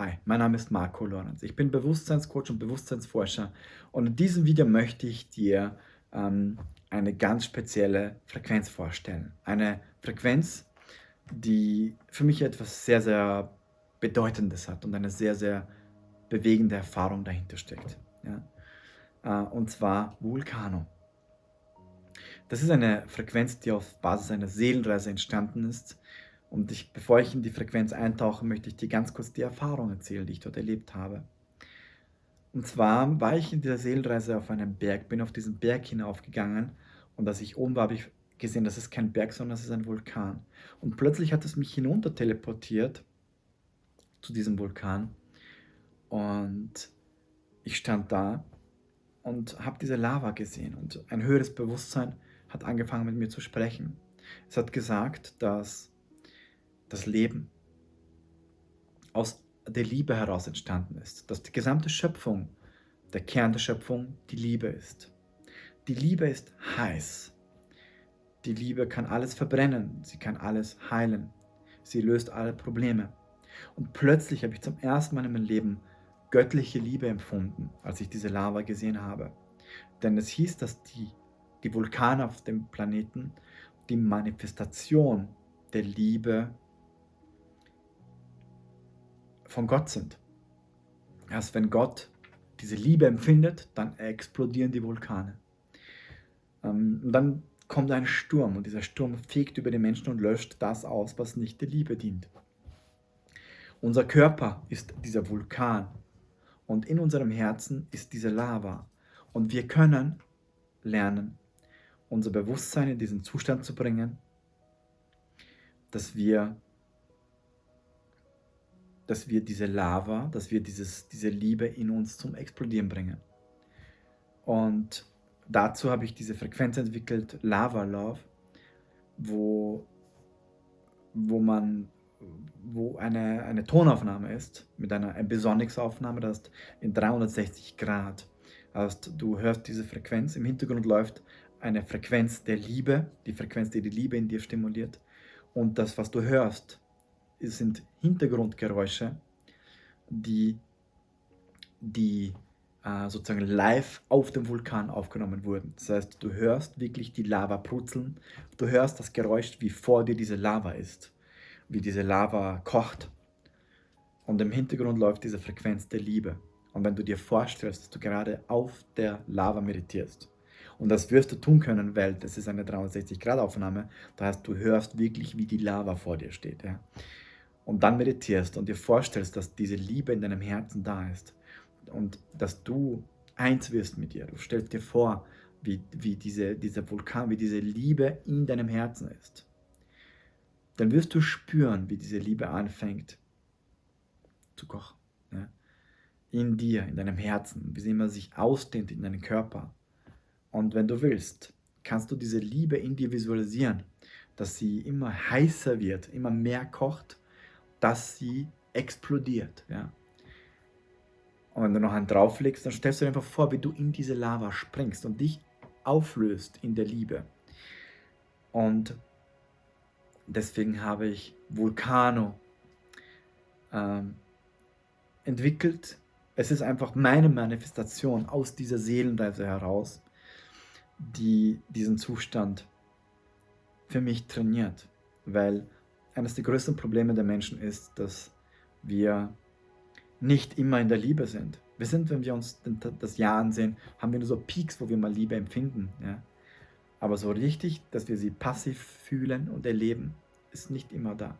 Hi, mein Name ist Marco Lorenz. Ich bin Bewusstseinscoach und Bewusstseinsforscher und in diesem Video möchte ich dir ähm, eine ganz spezielle Frequenz vorstellen. Eine Frequenz, die für mich etwas sehr, sehr Bedeutendes hat und eine sehr, sehr bewegende Erfahrung dahinter steckt. Ja? Äh, und zwar Vulcano. Das ist eine Frequenz, die auf Basis einer Seelenreise entstanden ist und ich, bevor ich in die Frequenz eintauche, möchte ich dir ganz kurz die Erfahrung erzählen, die ich dort erlebt habe. Und zwar war ich in dieser Seelenreise auf einem Berg, bin auf diesen Berg hinaufgegangen und als ich oben war, habe ich gesehen, das ist kein Berg, sondern das ist ein Vulkan. Und plötzlich hat es mich hinunter teleportiert zu diesem Vulkan und ich stand da und habe diese Lava gesehen und ein höheres Bewusstsein hat angefangen mit mir zu sprechen. Es hat gesagt, dass das Leben aus der Liebe heraus entstanden ist, dass die gesamte Schöpfung, der Kern der Schöpfung, die Liebe ist. Die Liebe ist heiß. Die Liebe kann alles verbrennen, sie kann alles heilen, sie löst alle Probleme. Und plötzlich habe ich zum ersten Mal in meinem Leben göttliche Liebe empfunden, als ich diese Lava gesehen habe. Denn es hieß, dass die, die Vulkane auf dem Planeten die Manifestation der Liebe von Gott sind. Erst wenn Gott diese Liebe empfindet, dann explodieren die Vulkane. Ähm, und dann kommt ein Sturm und dieser Sturm fegt über die Menschen und löscht das aus, was nicht der Liebe dient. Unser Körper ist dieser Vulkan und in unserem Herzen ist diese Lava. Und wir können lernen, unser Bewusstsein in diesen Zustand zu bringen, dass wir dass wir diese Lava, dass wir dieses, diese Liebe in uns zum Explodieren bringen. Und dazu habe ich diese Frequenz entwickelt, Lava Love, wo, wo man wo eine, eine Tonaufnahme ist, mit einer Ambisonics-Aufnahme, das ist in 360 Grad. Also du hörst diese Frequenz, im Hintergrund läuft eine Frequenz der Liebe, die Frequenz, die die Liebe in dir stimuliert. Und das, was du hörst, sind Hintergrundgeräusche, die, die äh, sozusagen live auf dem Vulkan aufgenommen wurden. Das heißt, du hörst wirklich die Lava brutzeln, du hörst das Geräusch, wie vor dir diese Lava ist, wie diese Lava kocht. Und im Hintergrund läuft diese Frequenz der Liebe. Und wenn du dir vorstellst, dass du gerade auf der Lava meditierst, und das wirst du tun können, weil das ist eine 360-Grad-Aufnahme, das heißt, du hörst wirklich, wie die Lava vor dir steht. Ja? Und dann meditierst und dir vorstellst, dass diese Liebe in deinem Herzen da ist und dass du eins wirst mit ihr. Du stellst dir vor, wie, wie diese, dieser Vulkan, wie diese Liebe in deinem Herzen ist. Dann wirst du spüren, wie diese Liebe anfängt zu kochen. Ja? In dir, in deinem Herzen, wie sie immer sich ausdehnt in deinem Körper. Und wenn du willst, kannst du diese Liebe in dir visualisieren, dass sie immer heißer wird, immer mehr kocht dass sie explodiert. Ja. Und wenn du noch einen drauflegst, dann stellst du dir einfach vor, wie du in diese Lava springst und dich auflöst in der Liebe. Und deswegen habe ich Vulcano ähm, entwickelt. Es ist einfach meine Manifestation aus dieser Seelenreise heraus, die diesen Zustand für mich trainiert. Weil eines der größten Probleme der Menschen ist, dass wir nicht immer in der Liebe sind. Wir sind, wenn wir uns das Jahr ansehen, haben wir nur so Peaks, wo wir mal Liebe empfinden. Ja? Aber so richtig, dass wir sie passiv fühlen und erleben, ist nicht immer da.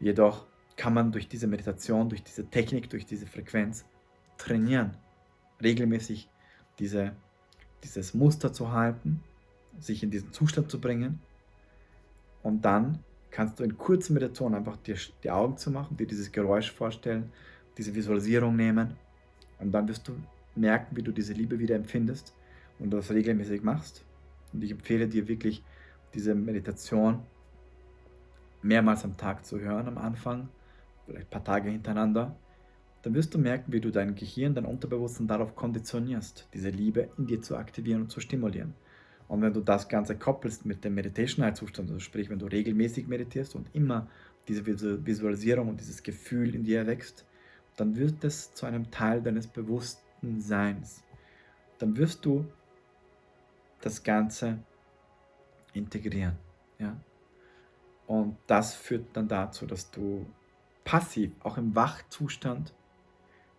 Jedoch kann man durch diese Meditation, durch diese Technik, durch diese Frequenz trainieren, regelmäßig diese, dieses Muster zu halten, sich in diesen Zustand zu bringen und dann kannst du in kurzer Meditation einfach dir die Augen zu machen, dir dieses Geräusch vorstellen, diese Visualisierung nehmen und dann wirst du merken, wie du diese Liebe wieder empfindest und das regelmäßig machst. Und ich empfehle dir wirklich, diese Meditation mehrmals am Tag zu hören am Anfang, vielleicht ein paar Tage hintereinander. Dann wirst du merken, wie du dein Gehirn, dein Unterbewusstsein darauf konditionierst, diese Liebe in dir zu aktivieren und zu stimulieren. Und wenn du das Ganze koppelst mit dem Meditation-Zustand, also sprich, wenn du regelmäßig meditierst und immer diese Visualisierung und dieses Gefühl in dir erwächst dann wird es zu einem Teil deines bewussten Seins. Dann wirst du das Ganze integrieren. Ja? Und das führt dann dazu, dass du passiv, auch im Wachzustand,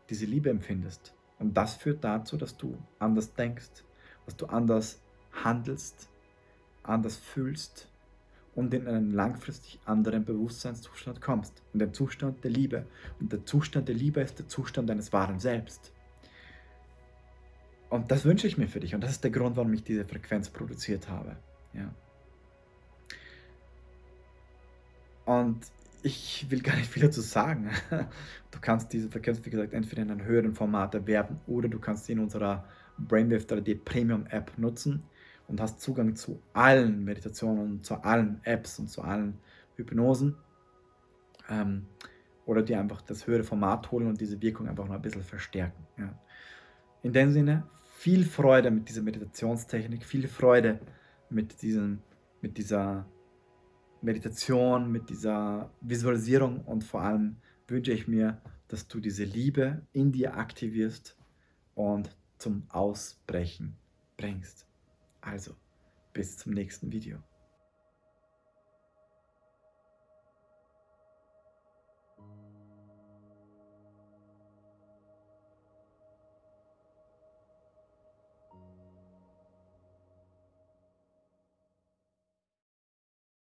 diese Liebe empfindest. Und das führt dazu, dass du anders denkst, dass du anders handelst, anders fühlst und in einen langfristig anderen Bewusstseinszustand kommst. In den Zustand der Liebe. Und der Zustand der Liebe ist der Zustand deines wahren Selbst. Und das wünsche ich mir für dich. Und das ist der Grund, warum ich diese Frequenz produziert habe. Ja. Und ich will gar nicht viel dazu sagen. Du kannst diese Frequenz, wie gesagt, entweder in einem höheren Format erwerben oder du kannst sie in unserer Brainwave 3D Premium App nutzen und hast Zugang zu allen Meditationen und zu allen Apps und zu allen Hypnosen. Ähm, oder dir einfach das höhere Format holen und diese Wirkung einfach noch ein bisschen verstärken. Ja. In dem Sinne, viel Freude mit dieser Meditationstechnik, viel Freude mit, diesem, mit dieser Meditation, mit dieser Visualisierung und vor allem wünsche ich mir, dass du diese Liebe in dir aktivierst und zum Ausbrechen bringst. Also, bis zum nächsten Video.